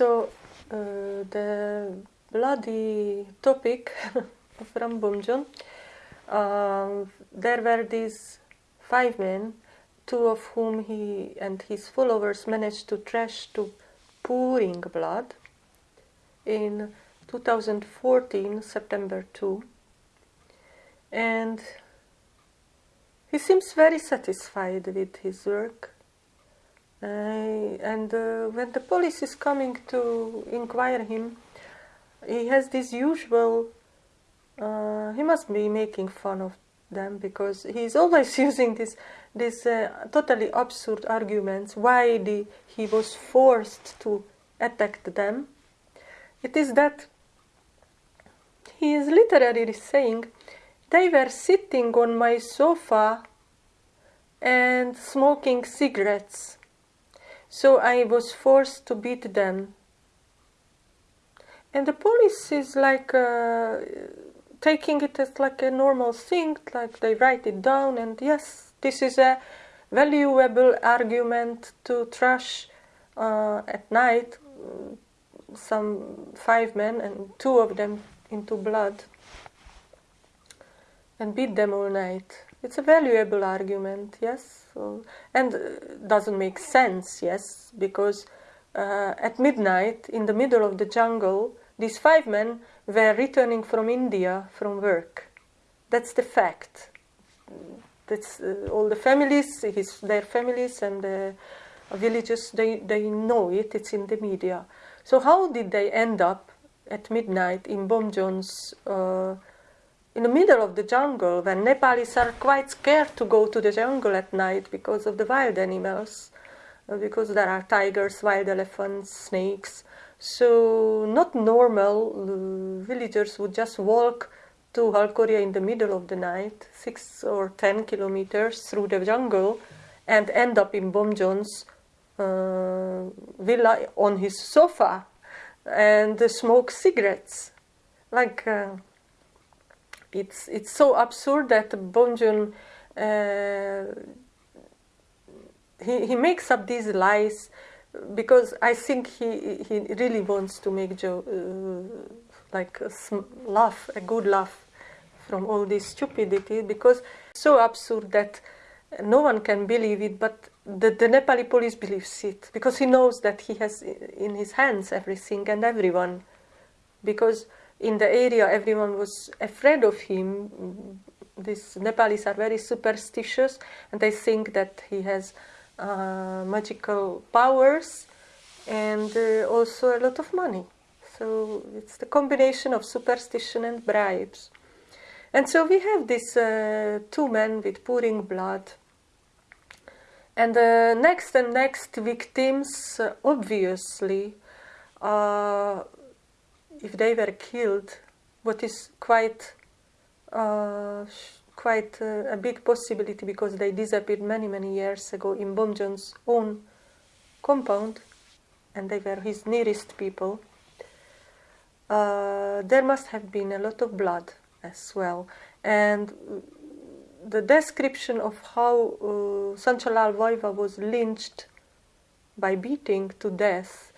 So uh, the bloody topic of Ram Bomjon, uh, there were these five men, two of whom he and his followers managed to trash to pouring blood in 2014, September 2. And he seems very satisfied with his work. And uh, when the police is coming to inquire him, he has this usual, uh, he must be making fun of them because he's always using this, this uh, totally absurd arguments why the, he was forced to attack them. It is that he is literally saying they were sitting on my sofa and smoking cigarettes. So I was forced to beat them. And the police is like uh, taking it as like a normal thing, like they write it down, and yes, this is a valuable argument to trash uh, at night some five men and two of them into blood and beat them all night. It's a valuable argument, yes, and uh, doesn't make sense, yes, because uh, at midnight in the middle of the jungle, these five men were returning from India from work. That's the fact. That's uh, all the families, his, their families and the villages, they, they know it, it's in the media. So how did they end up at midnight in Bomjon's uh, in the middle of the jungle when Nepalis are quite scared to go to the jungle at night because of the wild animals, uh, because there are tigers, wild elephants, snakes. So not normal uh, villagers would just walk to Halkoria in the middle of the night, six or ten kilometers through the jungle, and end up in Bomjon's uh, villa on his sofa and smoke cigarettes. Like uh, it's it's so absurd that Bomjon uh, he he makes up these lies because I think he he really wants to make Joe uh, like a laugh, a good laugh from all this stupidity because so absurd that no one can believe it, but the, the Nepali police believes it because he knows that he has in his hands everything and everyone. Because in the area everyone was afraid of him. These Nepalis are very superstitious and they think that he has uh, magical powers and uh, also a lot of money. So it's the combination of superstition and bribes. And so we have these uh, two men with pouring blood and the next and next victims, obviously, uh, if they were killed, what is quite uh, quite uh, a big possibility because they disappeared many many years ago in Bomjon's own compound, and they were his nearest people. Uh, there must have been a lot of blood as well, and the description of how uh, Sanchalal was lynched by beating to death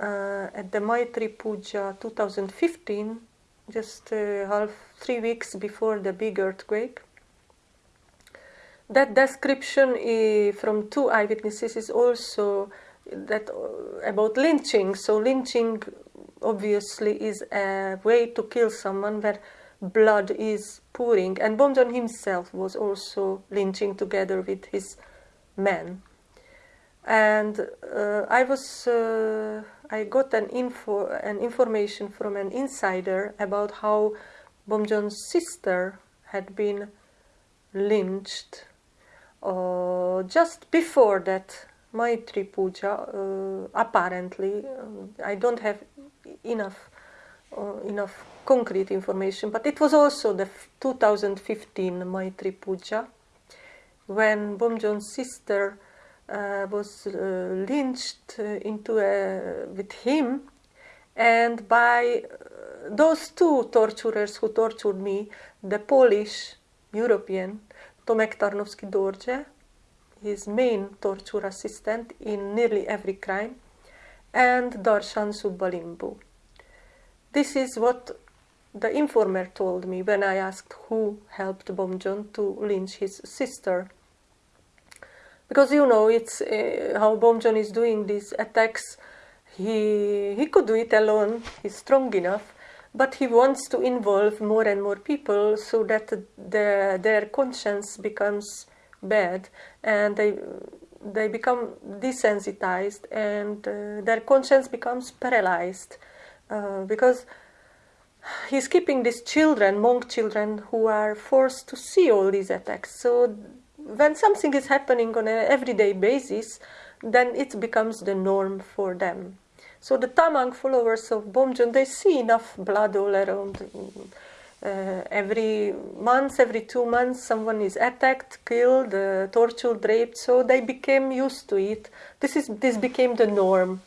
uh, at the Maitri Puja 2015, just uh, half three weeks before the big earthquake. That description from two eyewitnesses is also that uh, about lynching. So lynching obviously is a way to kill someone where blood is pouring. And Bomjon himself was also lynching together with his men. And uh, I was, uh, I got an info, an information from an insider about how Bomjon's sister had been lynched uh, just before that Maitri Puja, uh, apparently. I don't have enough uh, enough concrete information, but it was also the 2015 Maitri Puja when Bomjon's sister uh, was uh, lynched uh, into a, with him and by uh, those two torturers who tortured me, the Polish European Tomek Tarnowski-Dorje, his main torture assistant in nearly every crime, and Darshan Subbalimbu. This is what the informer told me when I asked who helped Bomjon to lynch his sister. Because you know, it's uh, how Bomjon is doing these attacks. He, he could do it alone, he's strong enough, but he wants to involve more and more people so that the, their conscience becomes bad and they they become desensitized and uh, their conscience becomes paralyzed uh, because he's keeping these children, monk children, who are forced to see all these attacks. So when something is happening on an everyday basis, then it becomes the norm for them. So the Tamang followers of Bomjon, they see enough blood all around. Uh, every month, every two months, someone is attacked, killed, uh, tortured, raped. So they became used to it. This is this became the norm,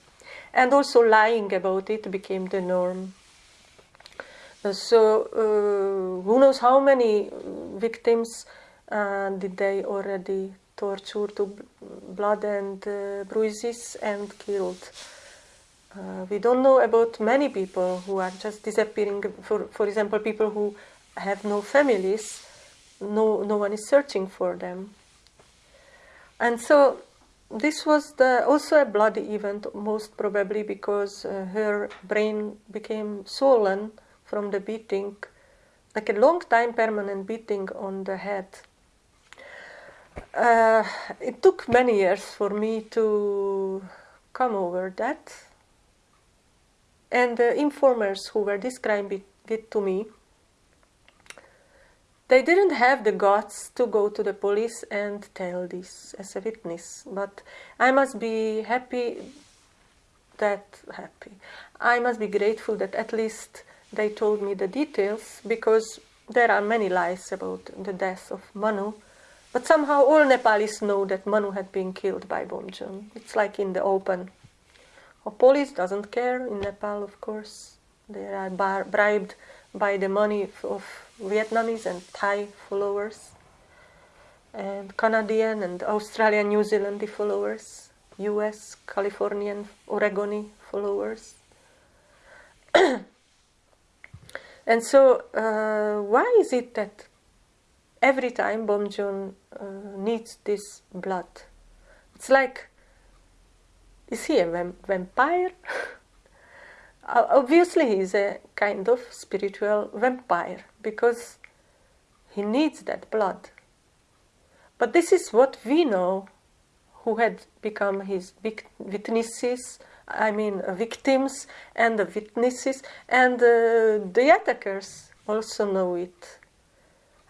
and also lying about it became the norm. Uh, so uh, who knows how many victims uh, did they already torture to blood and uh, bruises and killed? Uh, we don't know about many people who are just disappearing. For, for example, people who have no families, no, no one is searching for them. And so this was the, also a bloody event, most probably because uh, her brain became swollen from the beating, like a long time permanent beating on the head. Uh, it took many years for me to come over that and the informers who were describing it to me, they didn't have the guts to go to the police and tell this as a witness. But I must be happy that happy. I must be grateful that at least they told me the details because there are many lies about the death of Manu. But somehow all Nepalis know that Manu had been killed by Bomjon. It's like in the open. The police doesn't care in Nepal, of course. They are bribed by the money of Vietnamese and Thai followers, and Canadian and Australian, New Zealand followers, US, Californian, Oregoni followers. and so, uh, why is it that every time Bomjon uh, needs this blood? It's like is he a vampire? Obviously, he's a kind of spiritual vampire because he needs that blood. But this is what we know who had become his witnesses, I mean victims and the witnesses, and uh, the attackers also know it.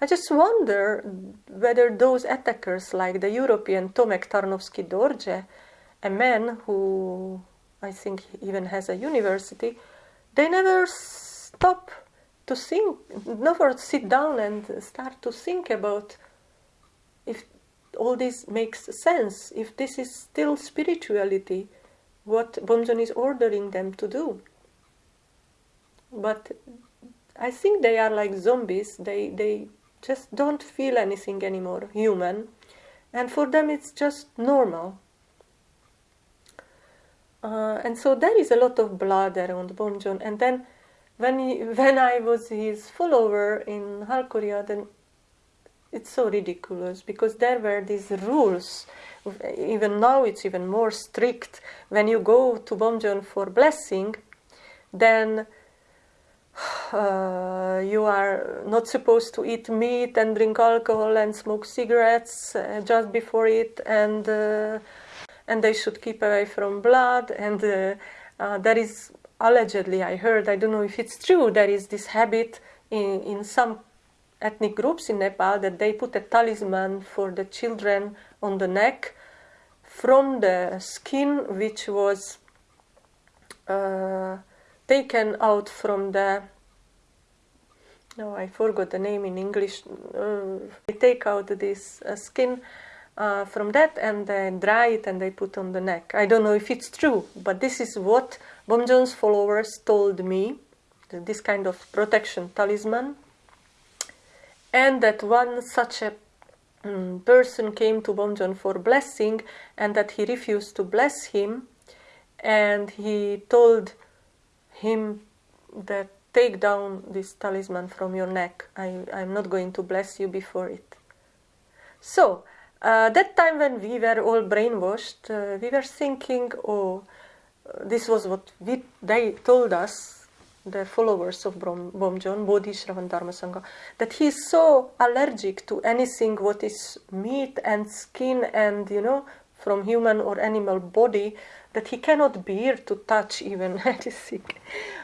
I just wonder whether those attackers, like the European Tomek Tarnowski Dorje, a man who I think even has a university, they never stop to think, never sit down and start to think about if all this makes sense, if this is still spirituality, what Bomjon is ordering them to do. But I think they are like zombies, they, they just don't feel anything anymore, human, and for them it's just normal. Uh, and so there is a lot of blood around Bomjon. And then when, he, when I was his follower in Halkoria, then it's so ridiculous because there were these rules. Even now it's even more strict. When you go to Bomjon for blessing, then uh, you are not supposed to eat meat and drink alcohol and smoke cigarettes uh, just before it and uh, and they should keep away from blood. And uh, uh, there is allegedly, I heard, I don't know if it's true, there is this habit in, in some ethnic groups in Nepal that they put a talisman for the children on the neck from the skin which was uh, taken out from the no I forgot the name in English uh, they take out this uh, skin uh, from that and they dry it and they put on the neck. I don't know if it's true, but this is what Bomjon's followers told me, this kind of protection talisman. And that one such a um, person came to Bomjon for blessing and that he refused to bless him and he told him that take down this talisman from your neck. I, I'm not going to bless you before it. So, uh, that time when we were all brainwashed, uh, we were thinking, oh, this was what we, they told us, the followers of Bomjon, Bodhi Shravan Dharma Sangha, that he is so allergic to anything what is meat and skin and, you know, from human or animal body, that he cannot bear to touch even anything.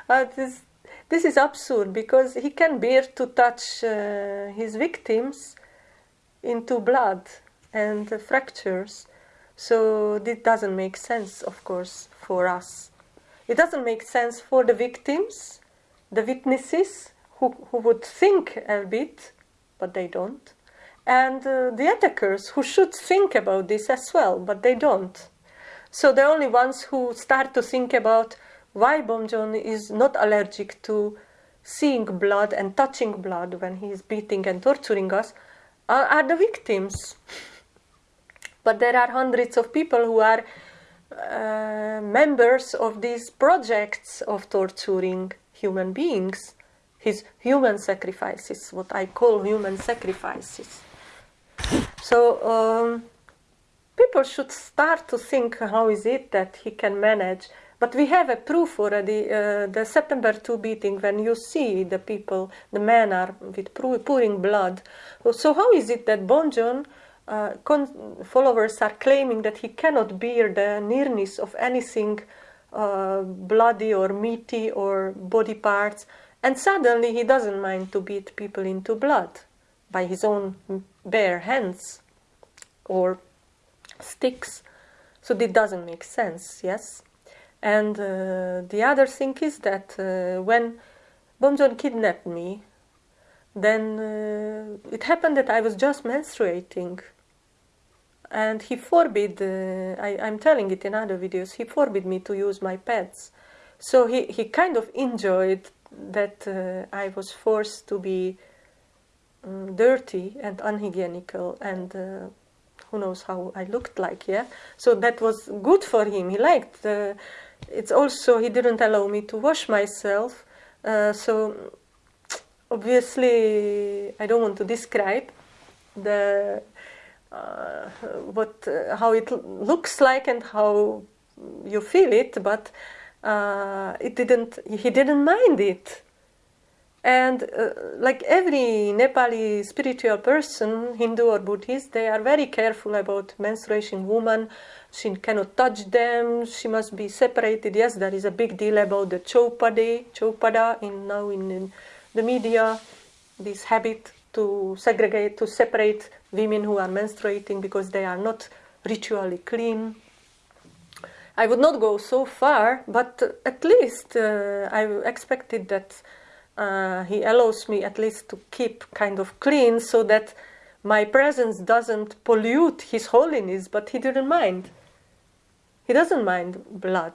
Uh, this, this is absurd because he can bear to touch uh, his victims into blood and uh, fractures. So this doesn't make sense, of course, for us. It doesn't make sense for the victims, the witnesses who, who would think a bit, but they don't, and uh, the attackers who should think about this as well, but they don't. So the only ones who start to think about why Bomjon is not allergic to seeing blood and touching blood when he is beating and torturing us are, are the victims. but there are hundreds of people who are uh, members of these projects of torturing human beings, his human sacrifices, what I call human sacrifices. So um, people should start to think how is it that he can manage but we have a proof already, uh, the September 2 beating, when you see the people, the men are with pouring blood. So how is it that Bomjon uh, followers are claiming that he cannot bear the nearness of anything uh, bloody or meaty or body parts, and suddenly he doesn't mind to beat people into blood by his own bare hands or sticks. So this doesn't make sense, yes? And uh, the other thing is that uh, when Bomjon kidnapped me, then uh, it happened that I was just menstruating. And he forbid, uh, I, am telling it in other videos, he forbid me to use my pads. So he, he kind of enjoyed that uh, I was forced to be um, dirty and unhygienical and uh, who knows how I looked like, yeah? So that was good for him. He liked it's also he didn't allow me to wash myself uh, so obviously I don't want to describe the uh, what uh, how it looks like and how you feel it but uh, it didn't he didn't mind it and uh, like every Nepali spiritual person, Hindu or Buddhist, they are very careful about menstruation woman. She cannot touch them. She must be separated. Yes, there is a big deal about the chopade, chopada in now in, in the media. This habit to segregate, to separate women who are menstruating because they are not ritually clean. I would not go so far, but at least uh, I expected that uh, he allows me at least to keep kind of clean so that my presence doesn't pollute his holiness, but he didn't mind. He doesn't mind blood,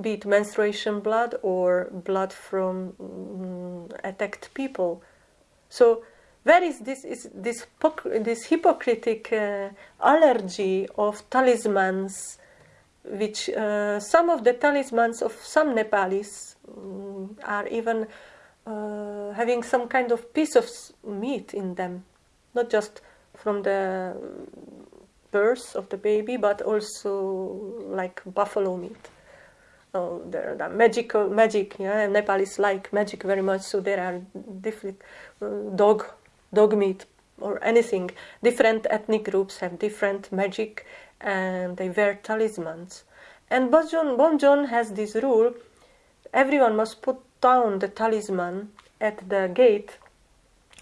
be it menstruation blood or blood from um, attacked people. So where is this is this this hypocritic uh, allergy of talismans, which uh, some of the talismans of some Nepalis um, are even uh, having some kind of piece of meat in them, not just from the birth of the baby, but also like buffalo meat. Oh, there are magical magic. Yeah, Nepalese like magic very much, so there are different uh, dog dog meat or anything. Different ethnic groups have different magic, and they wear talismans. And Bonjon, Bomjon has this rule: everyone must put down the talisman at the gate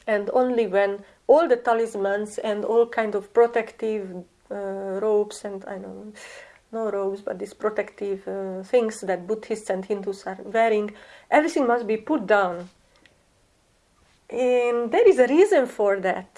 and only when all the talismans and all kind of protective uh, robes and I don't know, no robes, but these protective uh, things that Buddhists and Hindus are wearing, everything must be put down. And there is a reason for that.